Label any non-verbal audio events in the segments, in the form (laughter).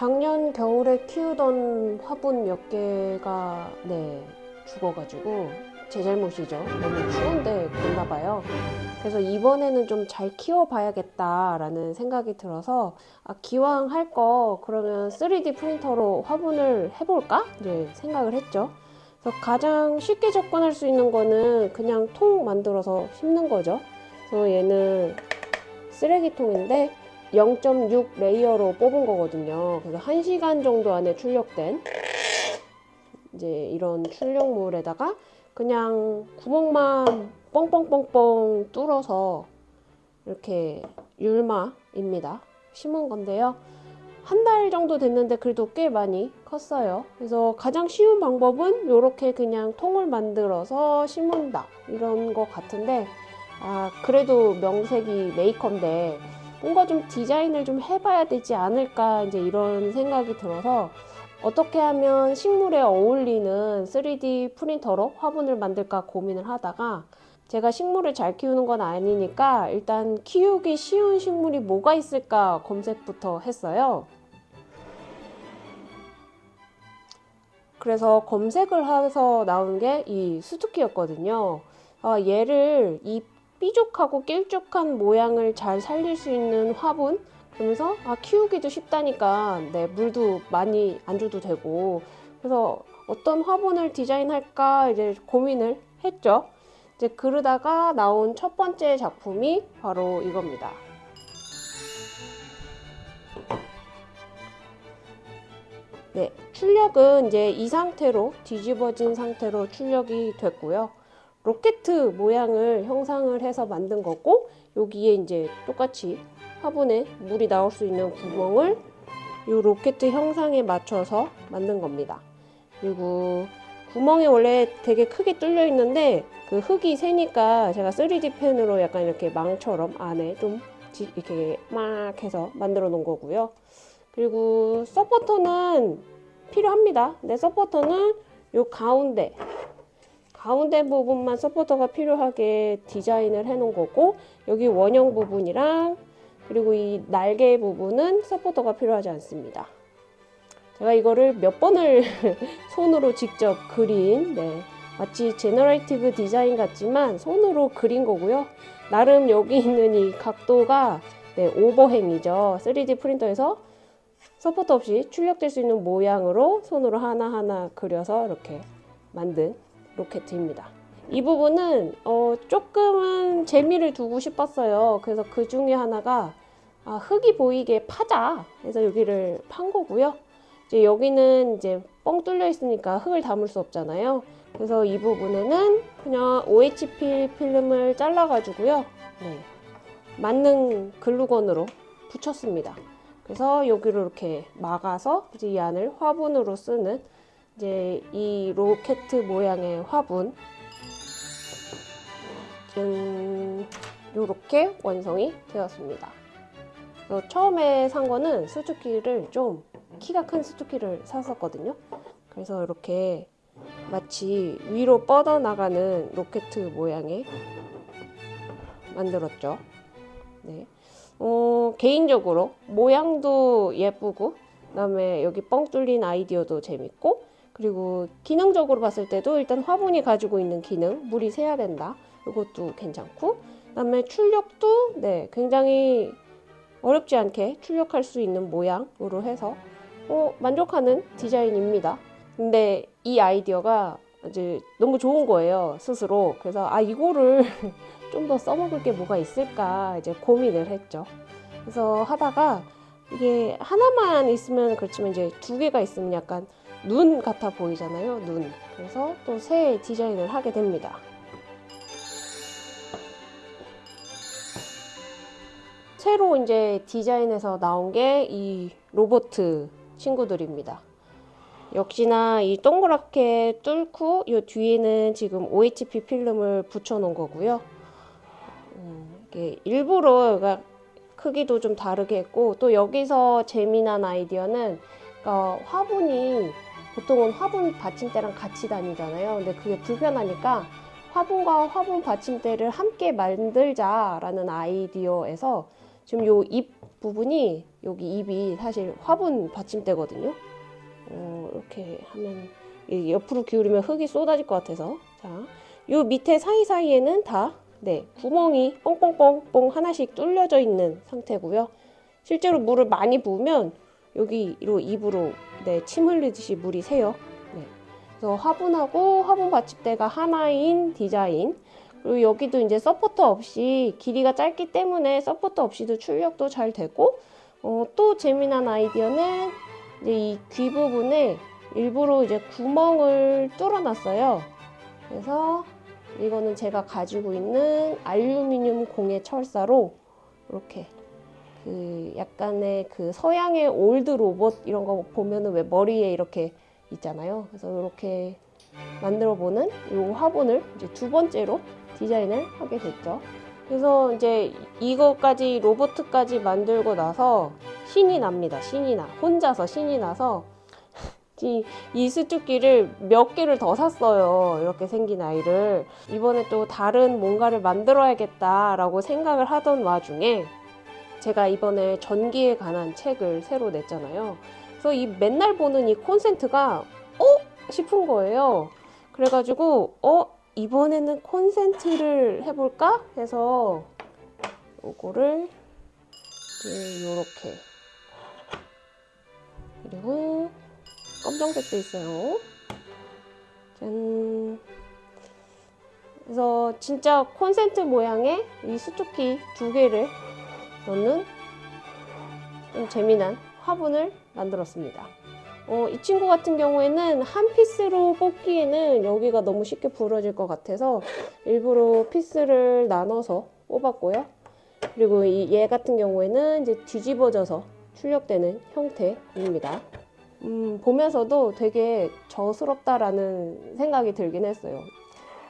작년 겨울에 키우던 화분 몇 개가 네 죽어가지고 제 잘못이죠. 너무 추운데 그랬나 봐요. 그래서 이번에는 좀 잘 키워봐야겠다 라는 생각이 들어서 아, 기왕 할 거 그러면 3D 프린터로 화분을 해볼까 이제 생각을 했죠. 그래서 가장 쉽게 접근할 수 있는 거는 그냥 통 만들어서 심는 거죠. 그래서 얘는 쓰레기통인데 0.6 layer로 뽑은 거거든요. 그래서 1시간 정도 안에 출력된 이제 이런 출력물에다가 그냥 구멍만 뻥뻥뻥뻥 뚫어서 이렇게 율마입니다. 심은 건데요. 한 달 정도 됐는데 그래도 꽤 많이 컸어요. 그래서 가장 쉬운 방법은 이렇게 그냥 통을 만들어서 심은다 이런 것 같은데 아 그래도 명색이 메이커인데 뭔가 좀 디자인을 좀 해봐야 되지 않을까 이제 이런 생각이 들어서 어떻게 하면 식물에 어울리는 3D 프린터로 화분을 만들까 고민을 하다가 제가 식물을 잘 키우는 건 아니니까 일단 키우기 쉬운 식물이 뭐가 있을까 검색부터 했어요. 그래서 검색을 해서 나온 게 이 수수키였거든요. 아, 얘를 이 삐죽하고 길쭉한 모양을 잘 살릴 수 있는 화분 그러면서 아 키우기도 쉽다니까 네 물도 많이 안 줘도 되고 그래서 어떤 화분을 디자인할까 이제 고민을 했죠. 이제 그러다가 나온 첫 번째 작품이 바로 이겁니다. 네, 출력은 이제 이 상태로 뒤집어진 상태로 출력이 됐고요. 로켓 모양을 형상을 해서 만든 거고 여기에 이제 똑같이 화분에 물이 나올 수 있는 구멍을 이 로켓 형상에 맞춰서 만든 겁니다. 그리고 구멍이 원래 되게 크게 뚫려 있는데 그 흙이 새니까 제가 3D 펜으로 약간 이렇게 망처럼 안에 좀 이렇게 막 해서 만들어 놓은 거고요. 그리고 서포터는 필요합니다. 근데 서포터는 요 가운데 가운데 부분만 서포터가 필요하게 디자인을 해 놓은 거고 여기 원형 부분이랑 그리고 이 날개 부분은 서포터가 필요하지 않습니다. 제가 이거를 몇 번을 (laughs) 손으로 직접 그린 네, 마치 generative design 같지만 손으로 그린 거고요. 나름 여기 있는 이 각도가 네, overhang이죠. 3D 프린터에서 서포터 없이 출력될 수 있는 모양으로 손으로 하나하나 그려서 이렇게 만든 로켓입니다. 이 부분은 어, 조금은 재미를 두고 싶었어요. 그래서 그 중에 하나가 아, 흙이 보이게 파자. 그래서 여기를 판 거고요. 이제 여기는 이제 뻥 뚫려 있으니까 흙을 담을 수 없잖아요. 그래서 이 부분에는 그냥 OHP 필름을 잘라가지고요. 네, 맞는 글루건으로 붙였습니다. 그래서 여기를 이렇게 막아서 이 안을 화분으로 쓰는 이제 이 로켓 모양의 화분 이렇게 완성이 되었습니다. 처음에 산 거는 수축기를 좀 키가 큰 수축기를 샀었거든요. 그래서 이렇게 마치 위로 뻗어나가는 로켓 모양의 만들었죠. 네. 어, 개인적으로 모양도 예쁘고 그 다음에 여기 뻥 뚫린 아이디어도 재밌고 그리고 기능적으로 봤을 때도 일단 화분이 가지고 있는 기능 물이 새야 된다. 이것도 괜찮고 그 다음에 출력도 네 굉장히 어렵지 않게 출력할 수 있는 모양으로 해서 어, 만족하는 디자인입니다. 근데 이 아이디어가 이제 너무 좋은 거예요 스스로. 그래서 아 이거를 (laughs) 좀 더 써먹을 게 뭐가 있을까 이제 고민을 했죠. 그래서 하다가 이게 하나만 있으면 그렇지만 이제 두 개가 있으면 약간 눈 같아 보이잖아요 눈. 그래서 또 새 디자인을 하게 됩니다. 새로 이제 디자인에서 나온 게 이 로봇 친구들입니다. 역시나 이 동그랗게 뚫고 이 뒤에는 지금 OHP 필름을 붙여 놓은 거고요. 음, 이게 일부러 크기도 좀 다르게 했고 또 여기서 재미난 아이디어는 그러니까 화분이 보통은 화분 받침대랑 같이 다니잖아요. 근데 그게 불편하니까 화분과 화분 받침대를 함께 만들자라는 아이디어에서 지금 요 입 부분이 여기 입이 사실 화분 받침대거든요. 어, 이렇게 하면 이 옆으로 기울이면 흙이 쏟아질 것 같아서 자, 요 밑에 사이사이에는 다 네, 구멍이 뻥뻥뻥뻥 하나씩 뚫려져 있는 상태고요. 실제로 물을 많이 부으면 여기로 입으로 네, 침 흘리듯이 물이 새요. 네. 그래서 화분하고 화분 받침대가 하나인 디자인. 그리고 여기도 이제 서포터 없이 길이가 짧기 때문에 서포터 없이도 출력도 잘 되고 어, 또 재미난 아이디어는 이제 이 귀 부분에 일부러 이제 구멍을 뚫어놨어요. 그래서 이거는 제가 가지고 있는 알루미늄 공예 철사로 이렇게 그 약간의 그 서양의 old 로봇 이런 거 보면은 왜 머리에 이렇게 있잖아요. 그래서 이렇게 만들어 보는 이 화분을 이제 두 번째로 디자인을 하게 됐죠. 그래서 이제 이거까지 로봇까지 만들고 나서 신이 납니다. 신이 나. 혼자서 신이 나서 (laughs) 이, 이 수축기를 몇 개를 더 샀어요. 이렇게 생긴 아이를. 이번에 또 다른 뭔가를 만들어야겠다라고 생각을 하던 와중에 제가 이번에 전기에 관한 책을 새로 냈잖아요. 그래서 이 맨날 보는 이 콘센트가 어? 싶은 거예요. 그래가지고 어? 이번에는 콘센트를 해볼까? 해서 요거를 이렇게 그리고 검정색도 있어요. 짠. 그래서 진짜 콘센트 모양의 이 수축기 두 개를 넣는 좀 재미난 화분을 만들었습니다. 어, 이 친구 같은 경우에는 한 피스로 뽑기에는 여기가 너무 쉽게 부러질 것 같아서 일부러 피스를 나눠서 뽑았고요. 그리고 이 얘 같은 경우에는 이제 뒤집어져서 출력되는 형태입니다. 음, 보면서도 되게 저스럽다라는 생각이 들긴 했어요.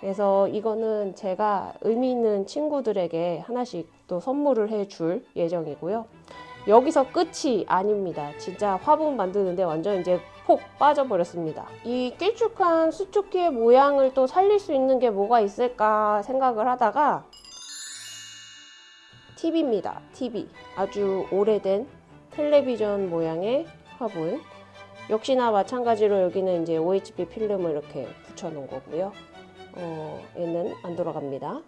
그래서 이거는 제가 의미 있는 친구들에게 하나씩 또 선물을 해줄 예정이고요. 여기서 끝이 아닙니다. 진짜 화분 만드는데 완전 이제 폭 빠져버렸습니다. 이 길쭉한 수축기의 모양을 또 살릴 수 있는 게 뭐가 있을까 생각을 하다가 TV입니다. TV. 아주 오래된 텔레비전 모양의 화분. 역시나 마찬가지로 여기는 이제 OHP 필름을 이렇게 붙여놓은 거고요. 어, 얘는 안 돌아갑니다.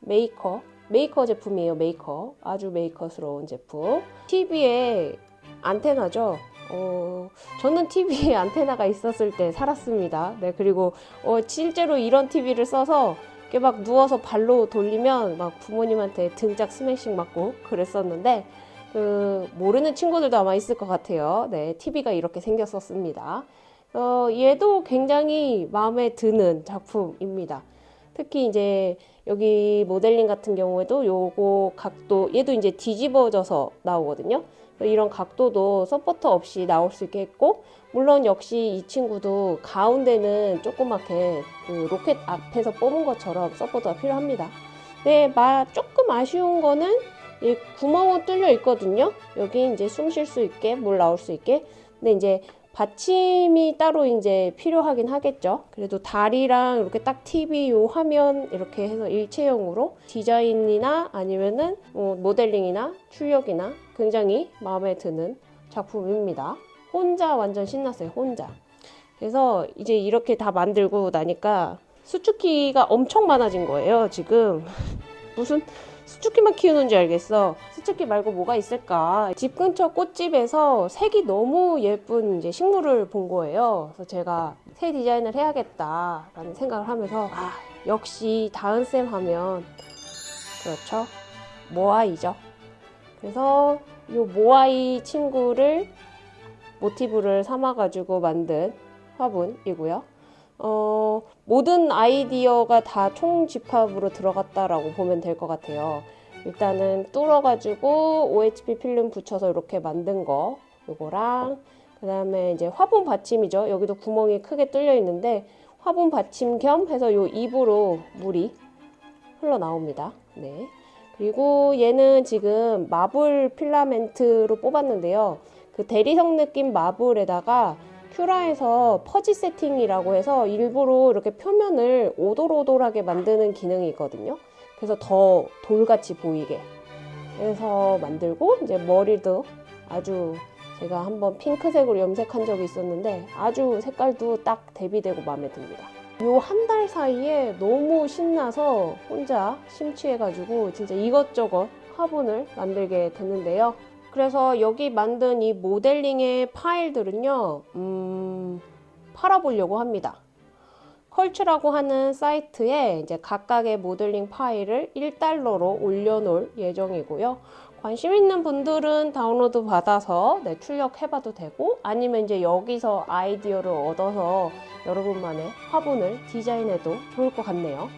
메이커. 메이커 제품이에요. 메이커. 아주 메이커스러운 제품. TV에 안테나죠. 어, 저는 TV에 (laughs) 안테나가 있었을 때 살았습니다. 네, 그리고 어, 실제로 이런 TV를 써서 이렇게 막 누워서 발로 돌리면 막 부모님한테 등짝 스매싱 맞고 그랬었는데 그 모르는 친구들도 아마 있을 것 같아요. 네, TV가 이렇게 생겼었습니다. 어, 얘도 굉장히 마음에 드는 작품입니다. 특히 이제 여기 모델링 같은 경우에도 요거 각도 얘도 이제 뒤집어져서 나오거든요. 이런 각도도 서포터 없이 나올 수 있게 했고 물론 역시 이 친구도 가운데는 조그맣게 그 로켓 앞에서 뽑은 것처럼 서포터가 필요합니다. 네, 마, 조금 아쉬운 거는 이 구멍은 뚫려 있거든요. 여기 이제 숨 쉴 수 있게 물 나올 수 있게. 근데 이제 받침이 따로 이제 필요하긴 하겠죠. 그래도 다리랑 이렇게 딱 TV 요 화면 이렇게 해서 일체형으로 디자인이나 아니면은 뭐 모델링이나 출력이나 굉장히 마음에 드는 작품입니다. 혼자 완전 신났어요. 혼자. 그래서 이제 이렇게 다 만들고 나니까 수축기가 엄청 많아진 거예요. 지금 (laughs) 무슨 수축기만 키우는지 알겠어. 수축기 말고 뭐가 있을까? 집 근처 꽃집에서 색이 너무 예쁜 이제 식물을 본 거예요. 그래서 제가 새 디자인을 해야겠다 라는 생각을 하면서 아 역시 다은쌤 하면 그렇죠 모아이죠. 그래서 이 모아이 친구를 모티브를 삼아 가지고 만든 화분이고요. 어, 모든 아이디어가 다 총집합으로 들어갔다라고 보면 될 것 같아요. 일단은 뚫어가지고 OHP 필름 붙여서 이렇게 만든 거 요거랑 그 다음에 이제 화분 받침이죠. 여기도 구멍이 크게 뚫려 있는데 화분 받침 겸 해서 요 입으로 물이 흘러나옵니다. 네. 그리고 얘는 지금 마블 필라멘트로 뽑았는데요. 그 대리석 느낌 마블에다가 큐라에서 퍼지 세팅이라고 해서 일부러 이렇게 표면을 오돌오돌하게 만드는 기능이 있거든요. 그래서 더 돌같이 보이게 해서 만들고 이제 머리도 아주 제가 한번 핑크색으로 염색한 적이 있었는데 아주 색깔도 딱 대비되고 마음에 듭니다. 요 한 달 사이에 너무 신나서 혼자 심취해가지고 진짜 이것저것 화분을 만들게 됐는데요. 그래서 여기 만든 이 모델링의 파일들은요, 음, 팔아보려고 합니다. 컬츠라고 하는 사이트에 이제 각각의 모델링 파일을 1달러로 올려놓을 예정이고요. 관심 있는 분들은 다운로드 받아서 네, 출력해봐도 되고 아니면 이제 여기서 아이디어를 얻어서 여러분만의 화분을 디자인해도 좋을 것 같네요.